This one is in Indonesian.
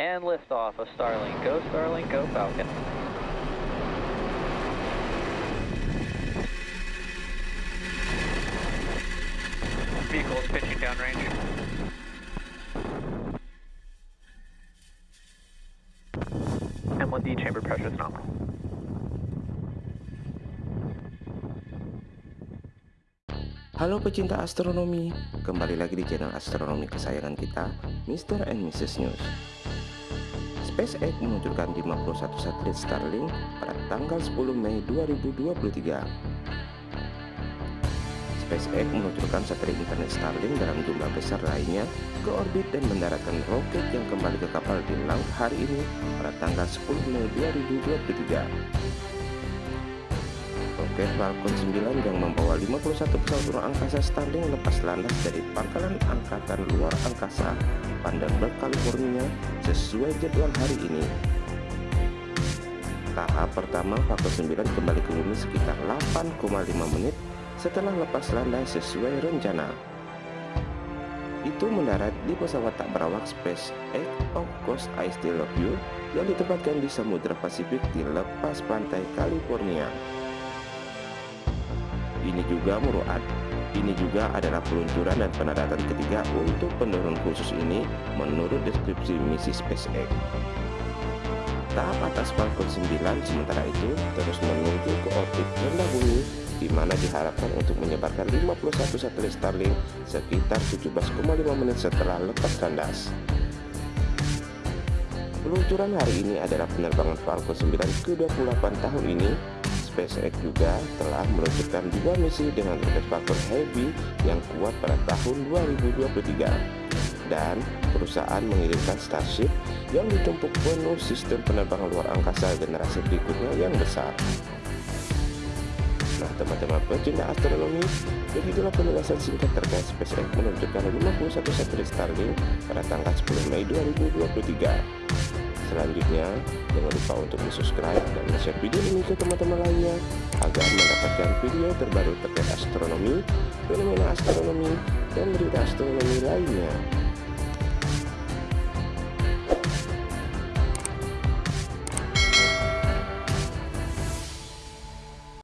And liftoff of Starlink. Go Starlink, go Falcon. Vehicle is pitching downrange. M1D chamber pressure is nominal. Halo pecinta astronomi, kembali lagi di channel astronomi kesayangan kita, Mr. and Mrs. News. SpaceX meluncurkan 51 satelit Starlink pada tanggal 10 Mei 2023. SpaceX meluncurkan satelit internet Starlink dalam jumlah besar lainnya ke orbit dan mendaratkan roket yang kembali ke kapal di laut hari ini pada tanggal 10 Mei 2023. Roket Falcon 9 yang membawa 51 pesawat ruang angkasa Starlink lepas landas dari pangkalan angkatan luar angkasa Vandenberg, California sesuai jadwal hari ini. Tahap pertama Falcon 9 kembali ke bumi sekitar 8,5 menit setelah lepas landas sesuai rencana. Itu mendarat di pesawat tak berawak SpaceX Of Course I Still Love You yang ditempatkan di Samudra Pasifik di lepas pantai California. Ini juga meruat. Ini juga adalah peluncuran dan pendaratan ketiga untuk penurun khusus ini menurut deskripsi misi SpaceX. Tahap atas Falcon 9 sementara itu terus menuju ke orbit rendah bumi di mana diharapkan untuk menyebarkan 51 satelit Starlink sekitar 17,5 menit setelah lepas landas. Peluncuran hari ini adalah penerbangan Falcon 9 ke-28 tahun ini SpaceX juga telah meluncurkan dua misi dengan roket Falcon Heavy yang kuat pada tahun 2023 dan perusahaan mengirimkan Starship yang ditumpuk penuh sistem penerbangan luar angkasa generasi berikutnya yang besar. Nah teman-teman pecinta astronomi, begitulah penjelasan singkat terkait SpaceX meluncurkan 51 satelit Starlink pada tanggal 10 Mei 2023. Selanjutnya, jangan lupa untuk subscribe dan share video ini ke teman-teman lainnya agar mendapatkan video terbaru terkait astronomi, fenomena astronomi, dan berita astronomi lainnya.